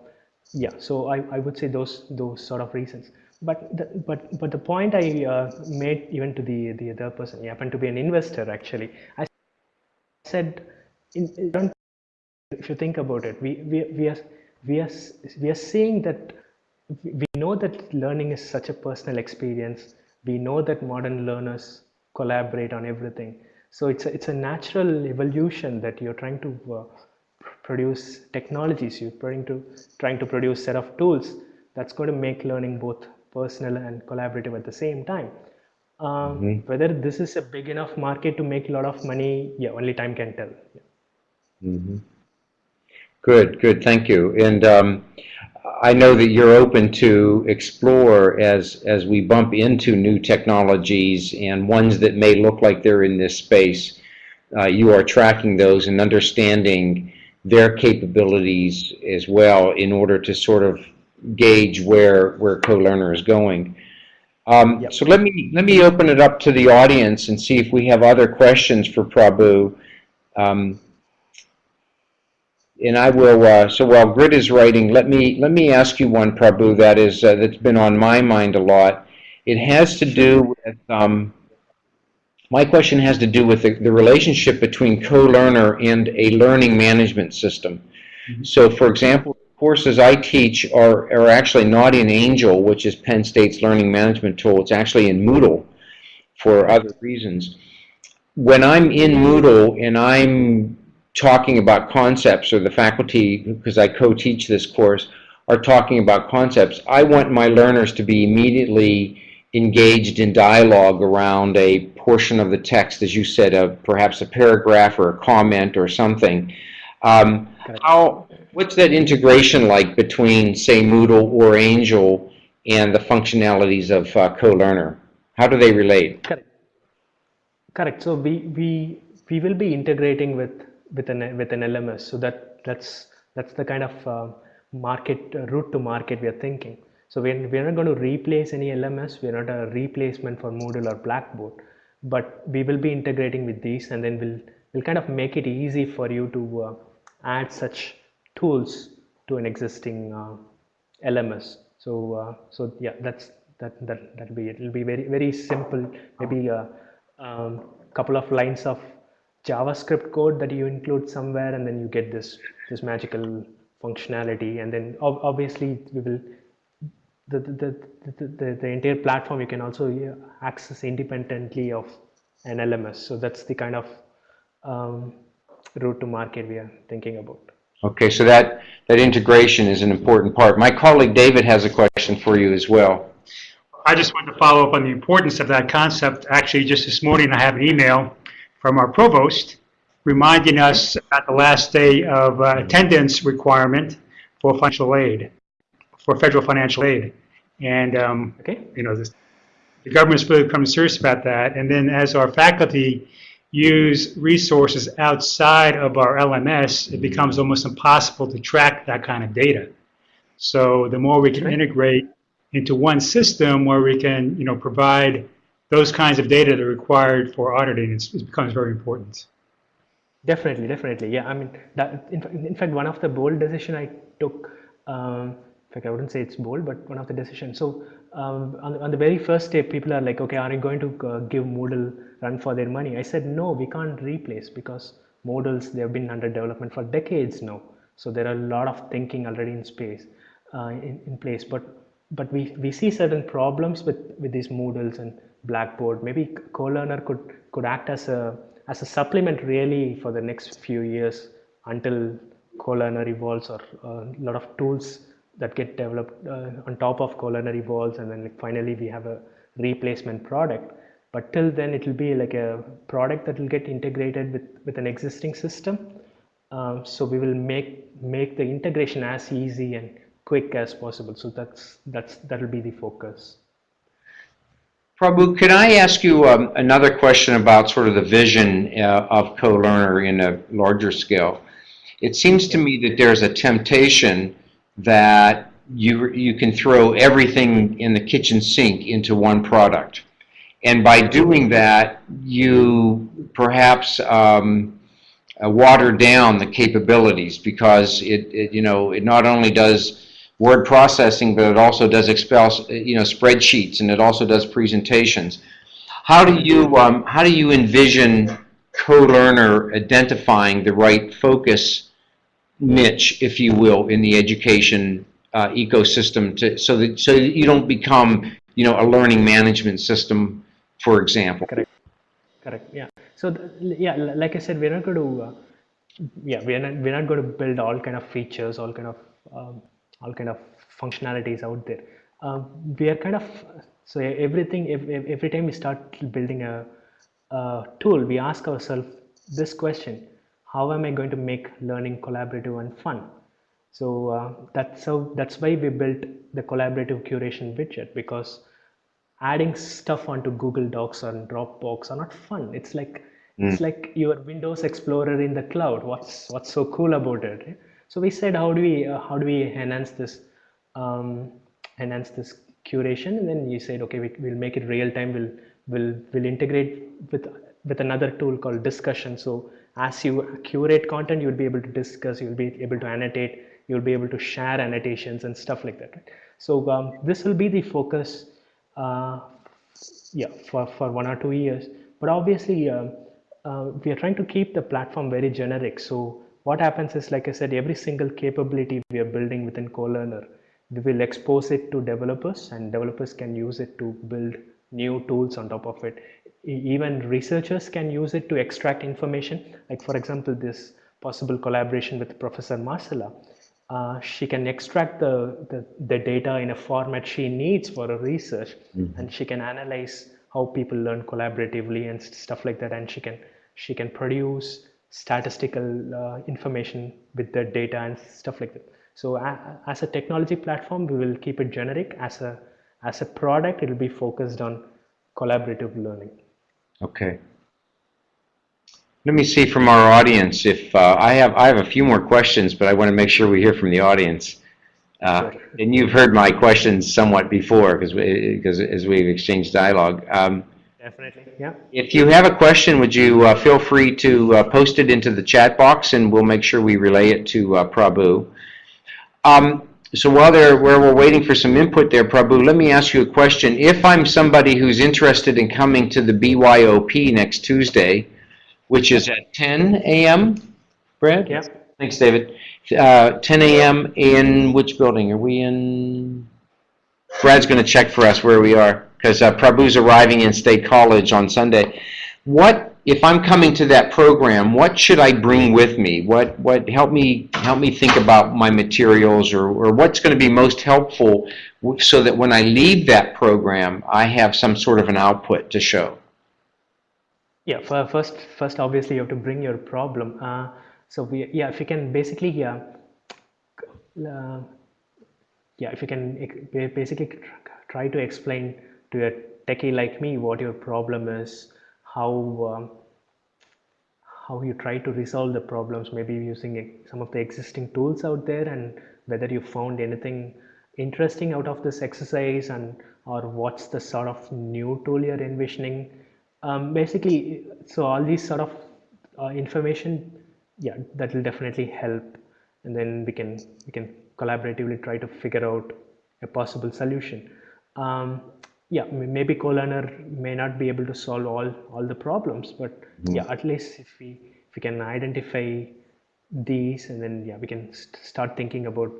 yeah so I, I would say those those sort of reasons but the, but but the point I uh, made even to the the other person he happened to be an investor actually I said in, in if you think about it, we, we, we, are, we, are, we are seeing that we know that learning is such a personal experience. We know that modern learners collaborate on everything. So it's a, it's a natural evolution that you're trying to uh, produce technologies, you're trying to, trying to produce set of tools that's going to make learning both personal and collaborative at the same time. Um, mm -hmm. Whether this is a big enough market to make a lot of money, yeah, only time can tell. Yeah. Mm -hmm. Good, good, thank you. And um, I know that you're open to explore as, as we bump into new technologies and ones that may look like they're in this space. Uh, you are tracking those and understanding their capabilities as well in order to sort of gauge where, where CoLearner is going. Um, yep. So let me, let me open it up to the audience and see if we have other questions for Prabhu. Um, and I will. Uh, so while Grit is writing, let me let me ask you one, Prabhu. That is uh, that's been on my mind a lot. It has to do with. Um, my question has to do with the, the relationship between co-learner and a learning management system. Mm -hmm. So, for example, courses I teach are, are actually not in Angel, which is Penn State's learning management tool. It's actually in Moodle for other reasons. When I'm in Moodle and I'm talking about concepts or the faculty, because I co-teach this course, are talking about concepts, I want my learners to be immediately engaged in dialogue around a portion of the text, as you said, of perhaps a paragraph or a comment or something. Um, how, what's that integration like between, say, Moodle or Angel and the functionalities of uh, CoLearner? How do they relate? Correct. Correct. So we, we, we will be integrating with with an with an LMS. So that that's that's the kind of uh, market uh, route to market we are thinking. So we're, we're not going to replace any LMS. We're not a replacement for Moodle or Blackboard, but we will be integrating with these, and then we'll we'll kind of make it easy for you to uh, add such tools to an existing uh, LMS. So uh, so yeah, that's that that that'll be it. It'll be very very simple. Maybe a uh, um, couple of lines of JavaScript code that you include somewhere and then you get this this magical functionality and then ob obviously we will the, the, the, the, the, entire platform you can also access independently of an LMS. So that's the kind of um, route to market we are thinking about. Okay, so that, that integration is an important part. My colleague David has a question for you as well. I just wanted to follow up on the importance of that concept. Actually, just this morning, I have an email from our provost reminding us at the last day of uh, attendance requirement for financial aid, for federal financial aid. And, um, Okay. you know, this, the government's really becoming serious about that. And then as our faculty use resources outside of our LMS, it becomes almost impossible to track that kind of data. So the more we can integrate into one system where we can, you know, provide those kinds of data that are required for auditing, it's, it becomes very important. Definitely, definitely. Yeah, I mean, that, in, in fact, one of the bold decision I took, um, in fact, I wouldn't say it's bold, but one of the decisions. So, um, on, the- on the very first day, people are like, okay, are you going to uh, give Moodle run for their money? I said, no, we can't replace because Moodles, they have been under development for decades now. So there are a lot of thinking already in space, uh, in, in place. But but we, we see certain problems with, with these Moodles and Blackboard. Maybe CoLearner could could act as a as a supplement really for the next few years until CoLearner evolves or a lot of tools that get developed uh, on top of CoLearner evolves and then finally we have a replacement product. But till then it will be like a product that will get integrated with, with an existing system. Um, so we will make make the integration as easy and quick as possible. So that's that's that will be the focus. Prabhu, can I ask you um, another question about sort of the vision uh, of CoLearner in a larger scale? It seems to me that there's a temptation that you, you can throw everything in the kitchen sink into one product. And by doing that, you perhaps um, uh, water down the capabilities because it, it, you know, it not only does word processing, but it also does Excel, you know, spreadsheets, and it also does presentations. How do you, um, how do you envision co-learner identifying the right focus niche, if you will, in the education uh, ecosystem to, so that, so that you don't become, you know, a learning management system, for example? Correct. Correct. Yeah. So yeah, li- like I said, we're not going to. Uh, yeah, we're not we're not going to build all kind of features, all kind of um, all kind of functionalities out there. Um, we are kind of so everything. If, every time we start building a, a tool, we ask ourselves this question: How am I going to make learning collaborative and fun? So uh, that's how that's why we built the collaborative curation widget because adding stuff onto Google Docs or Dropbox are not fun. It's like it's like your Windows Explorer in the cloud. What's what's so cool about it? right? So we said, how do we uh, how do we enhance this um, enhance this curation? And then you said, okay, we, we'll make it real time. We'll we'll we'll integrate with with another tool called discussion. So as you curate content, you'll be able to discuss. You'll be able to annotate. You'll be able to share annotations and stuff like that. Right? So um, this will be the focus uh, yeah for, for one or two years. But obviously um, uh, we are trying to keep the platform very generic. So what happens is like i said every single capability we are building within colearner we will expose it to developers and developers can use it to build new tools on top of it. Even researchers can use it to extract information. Like for example this possible collaboration with professor marcela uh, she can extract the, the, the data in a format she needs for her research and she can analyze how people learn collaboratively and stuff like that and she can she can produce statistical uh, information with the data and stuff like that. So a- as a technology platform we will keep it generic. As a as a product it will be focused on collaborative learning. Okay. Let me see from our audience if, uh, I have, I have a few more questions, but I want to make sure we hear from the audience. Uh, Sure. And you've heard my questions somewhat before, because, because as we've exchanged dialogue. Um, definitely yeah If you have a question, would you uh, feel free to uh, post it into the chat box, and we'll make sure we relay it to uh, Prabhu. Um, So while there, where we're waiting for some input there, Prabhu, let me ask you a question. If I'm somebody who's interested in coming to the BYOP next Tuesday, which is at 10 a.m., Brad? yeah Thanks, David. Uh, 10 a.m. in which building? Are we in? Brad's going to check for us where we are, because uh, Prabhu's arriving in State College on Sunday. What, if I'm coming to that program, what should I bring with me? What, what, help me, help me think about my materials, or, or what's going to be most helpful w- so that when I leave that program, I have some sort of an output to show? Yeah, for first, first obviously you have to bring your problem. Uh, so we, yeah, if you can basically, yeah, uh, yeah, if you can basically try to explain to a techie like me what your problem is, how um, how you try to resolve the problems, maybe using some of the existing tools out there, and whether you found anything interesting out of this exercise, and or what's the sort of new tool you're envisioning. Um, basically, so all these sort of uh, information, yeah, that will definitely help, and then we can we can collaboratively try to figure out a possible solution. Um, yeah, maybe co-learner may not be able to solve all all the problems, but yeah, at least if we if we can identify these, and then yeah, we can st- start thinking about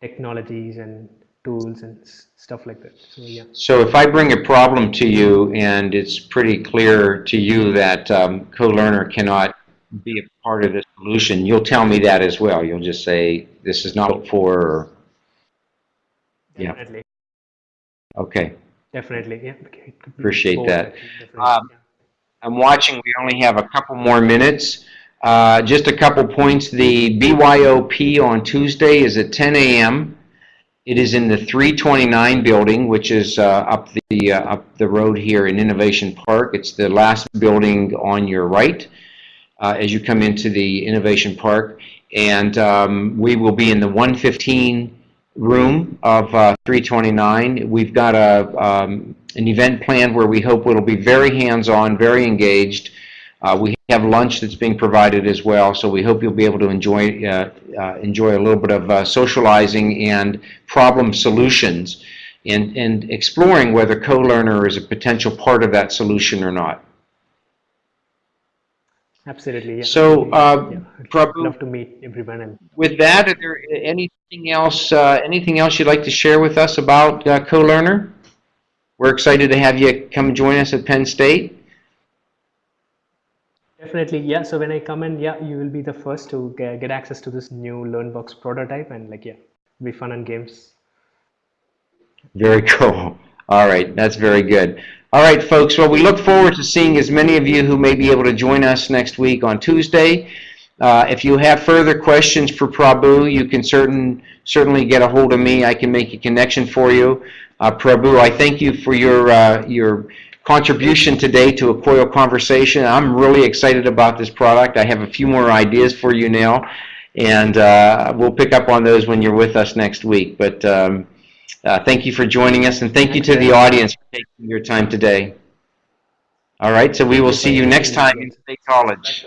technologies and tools and stuff like that. So yeah. So if I bring a problem to you and it's pretty clear to you that um, co-learner cannot be a part of the solution, you'll tell me that as well. You'll just say, this is not for, or, Yeah. Definitely, okay. definitely, yeah. okay, it could be Appreciate that. Um, yeah. I'm watching, we only have a couple more minutes. Uh, Just a couple points. The BYOP on Tuesday is at 10 a.m. It is in the 329 building, which is uh, up the, uh, up the road here in Innovation Park. It's the last building on your right uh, as you come into the Innovation Park. And um, we will be in the 115 room of uh, 329. We've got a, um, an event planned where we hope it'll be very hands-on, very engaged. Uh, We have lunch that's being provided as well, so we hope you'll be able to enjoy, uh, uh, enjoy a little bit of uh, socializing and problem solutions and, and exploring whether co-learner is a potential part of that solution or not. Absolutely, yeah. So, uh, yeah, I'd Prabhu- love to meet everyone With that, are there anything else, uh, anything else you'd like to share with us about uh, co-learner? We're excited to have you come join us at Penn State. Definitely, yeah. So when I come in, yeah, you will be the first to get, access to this new LearnBox prototype, and like, yeah, be fun and games. Very cool. All right, that's very good. All right, folks, well, we look forward to seeing as many of you who may be able to join us next week on Tuesday. Uh, If you have further questions for Prabhu, you can certain, certainly get a hold of me. I can make a connection for you. Uh, Prabhu, I thank you for your, uh, your contribution today to a COIL conversation. I'm really excited about this product. I have a few more ideas for you now, and uh, we'll pick up on those when you're with us next week. But um, uh, thank you for joining us, and thank you to the audience for taking your time today. All right, so we will see you next time in State College.